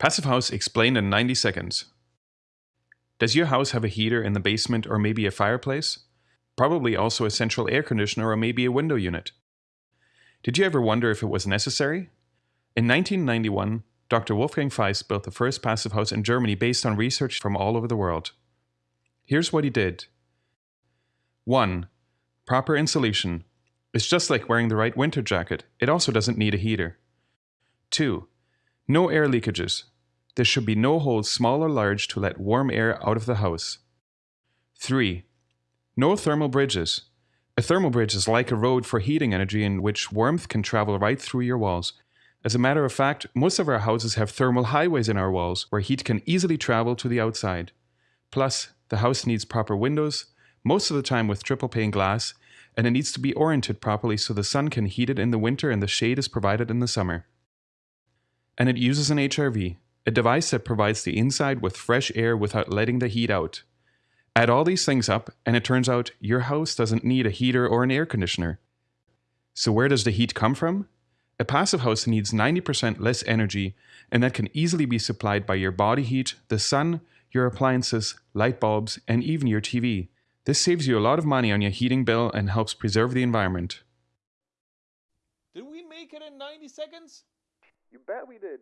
Passive House explained in 90 seconds. Does your house have a heater in the basement or maybe a fireplace? Probably also a central air conditioner or maybe a window unit. Did you ever wonder if it was necessary? In 1991, Dr. Wolfgang Feist built the first passive house in Germany based on research from all over the world. Here's what he did 1. Proper insulation. It's just like wearing the right winter jacket, it also doesn't need a heater. 2. No air leakages. There should be no holes small or large to let warm air out of the house. 3. No thermal bridges. A thermal bridge is like a road for heating energy in which warmth can travel right through your walls. As a matter of fact, most of our houses have thermal highways in our walls where heat can easily travel to the outside. Plus, the house needs proper windows, most of the time with triple pane glass, and it needs to be oriented properly so the sun can heat it in the winter and the shade is provided in the summer and it uses an HRV, a device that provides the inside with fresh air without letting the heat out. Add all these things up, and it turns out your house doesn't need a heater or an air conditioner. So, where does the heat come from? A passive house needs 90% less energy, and that can easily be supplied by your body heat, the sun, your appliances, light bulbs, and even your TV. This saves you a lot of money on your heating bill and helps preserve the environment. Did we make it in 90 seconds? You bet we did.